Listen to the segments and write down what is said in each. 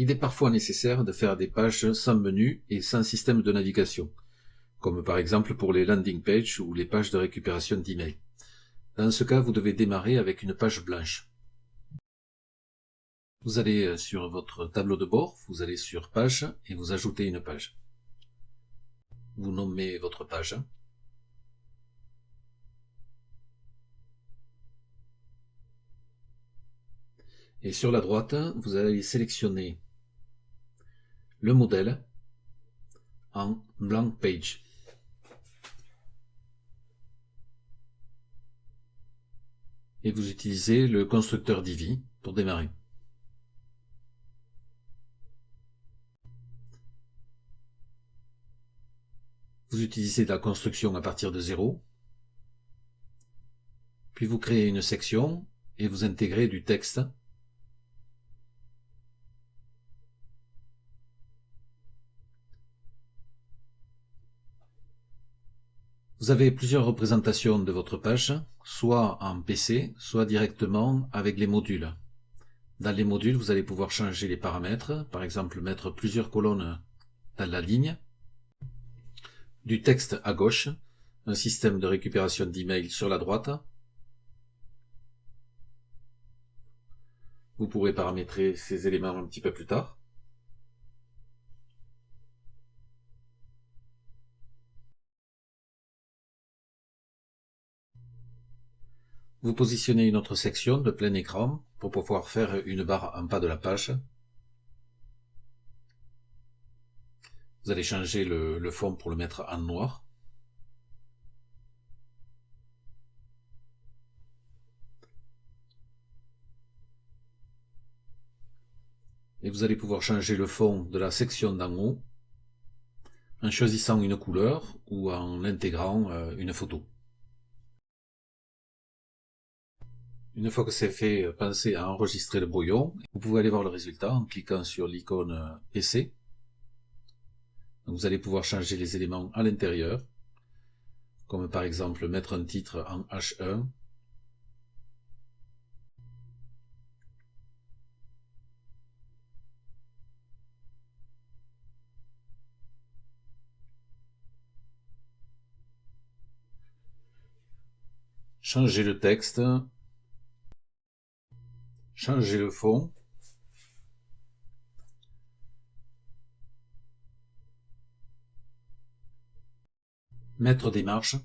Il est parfois nécessaire de faire des pages sans menu et sans système de navigation, comme par exemple pour les landing pages ou les pages de récupération d'email. Dans ce cas, vous devez démarrer avec une page blanche. Vous allez euh, sur votre tableau de bord, vous allez sur page et vous ajoutez une page. Vous nommez votre page. Et sur la droite, vous allez sélectionner le modèle en blank page. Et vous utilisez le constructeur Divi pour démarrer. Vous utilisez la construction à partir de zéro. Puis vous créez une section et vous intégrez du texte Vous avez plusieurs représentations de votre page, soit en PC, soit directement avec les modules. Dans les modules, vous allez pouvoir changer les paramètres, par exemple mettre plusieurs colonnes dans la ligne, du texte à gauche, un système de récupération d'email sur la droite. Vous pourrez paramétrer ces éléments un petit peu plus tard. Vous positionnez une autre section de plein écran pour pouvoir faire une barre en bas de la page. Vous allez changer le, fond pour le mettre en noir. Et vous allez pouvoir changer le fond de la section d'en haut en choisissant une couleur ou en intégrant euh, une photo. Une fois que c'est fait, euh, pensez à enregistrer le brouillon. Vous pouvez aller voir le résultat en cliquant sur l'icône euh, PC. vous allez pouvoir changer les éléments à l'intérieur, comme par exemple mettre un titre en H1, changer le texte, changer le fond. Mettre des marches.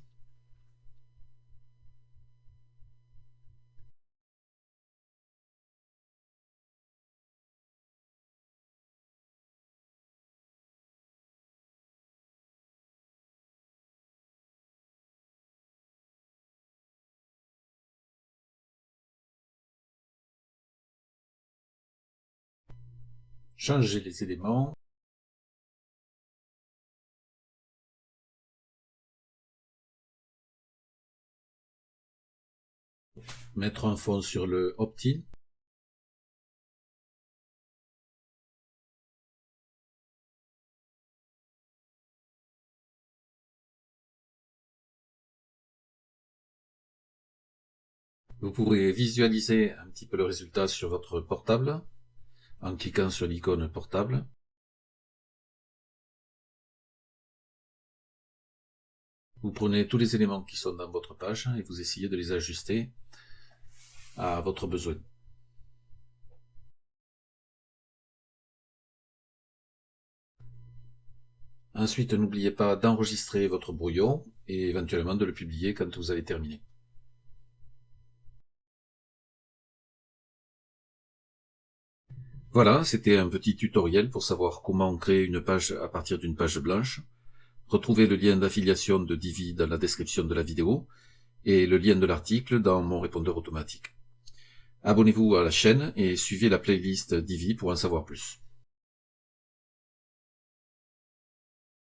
Changer les éléments, mettre un fond sur le opt-in, Vous pourrez visualiser un petit peu le résultat sur votre portable en cliquant sur l'icône portable. Vous prenez tous les éléments qui sont dans votre page et vous essayez de les ajuster à votre besoin. Ensuite, n'oubliez pas d'enregistrer votre brouillon et éventuellement de le publier quand vous avez terminé. Voilà, c'était un petit tutoriel pour savoir comment créer une page à partir d'une page blanche. Retrouvez le lien d'affiliation de Divi dans la description de la vidéo et le lien de l'article dans mon répondeur automatique. Abonnez-vous à la chaîne et suivez la playlist Divi pour en savoir plus.